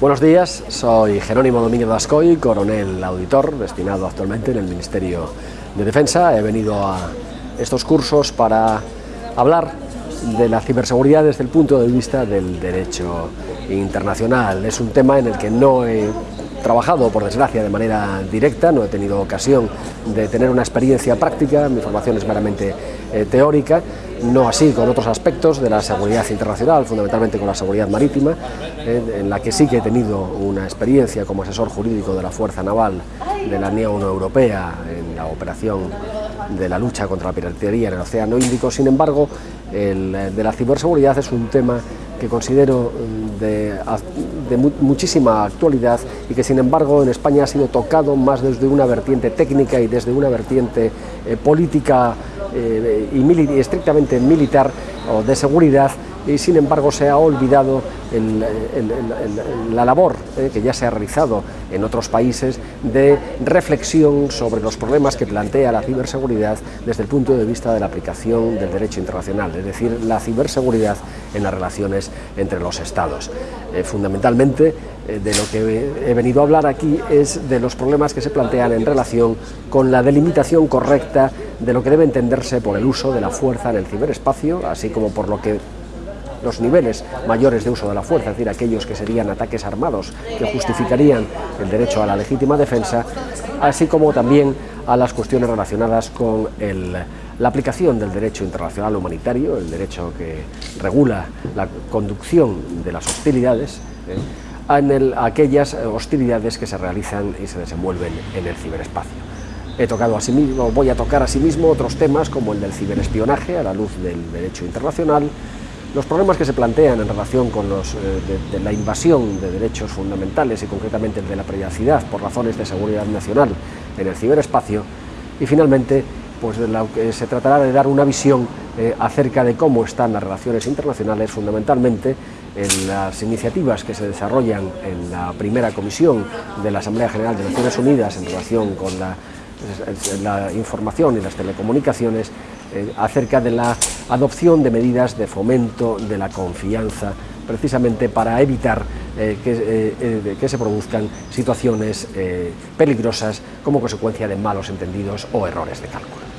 Buenos días, soy Jerónimo Domínguez Dascoy, coronel auditor, destinado actualmente en el Ministerio de Defensa. He venido a estos cursos para hablar de la ciberseguridad desde el punto de vista del derecho internacional. Es un tema en el que no he trabajado, por desgracia, de manera directa, no he tenido ocasión de tener una experiencia práctica, mi formación es meramente eh, teórica, no así con otros aspectos de la seguridad internacional, fundamentalmente con la seguridad marítima, eh, en la que sí que he tenido una experiencia como asesor jurídico de la Fuerza Naval de la Unión Europea en la operación de la lucha contra la piratería en el Océano Índico, sin embargo, el de la ciberseguridad es un tema que considero mm, de, muchísima actualidad y que sin embargo en España ha sido tocado más desde una vertiente técnica y desde una vertiente eh, política eh, y, estrictamente militar o de seguridad y sin embargo se ha olvidado la labor eh, que ya se ha realizado en otros países de reflexión sobre los problemas que plantea la ciberseguridad desde el punto de vista de la aplicación del derecho internacional, es decir, la ciberseguridad en las relaciones entre los estados. Eh, fundamentalmente, eh, de lo que he venido a hablar aquí es de los problemas que se plantean en relación con la delimitación correcta de lo que debe entenderse por el uso de la fuerza en el ciberespacio, así como por lo que los niveles mayores de uso de la fuerza, es decir, aquellos que serían ataques armados que justificarían el derecho a la legítima defensa, así como también a las cuestiones relacionadas con la aplicación del derecho internacional humanitario, el derecho que regula la conducción de las hostilidades, ¿eh? aquellas hostilidades que se realizan y se desenvuelven en el ciberespacio. He tocado asimismo, voy a tocar asimismo otros temas como el del ciberespionaje a la luz del derecho internacional, los problemas que se plantean en relación con los, eh, de, la invasión de derechos fundamentales y concretamente el de la privacidad por razones de seguridad nacional en el ciberespacio y finalmente pues se tratará de dar una visión eh, acerca de cómo están las relaciones internacionales fundamentalmente en las iniciativas que se desarrollan en la primera comisión de la Asamblea General de Naciones Unidas en relación con la, la información y las telecomunicaciones eh, acerca de la adopción de medidas de fomento de la confianza, precisamente para evitar eh, que, eh, que, se produzcan situaciones peligrosas como consecuencia de malos entendidos o errores de cálculo.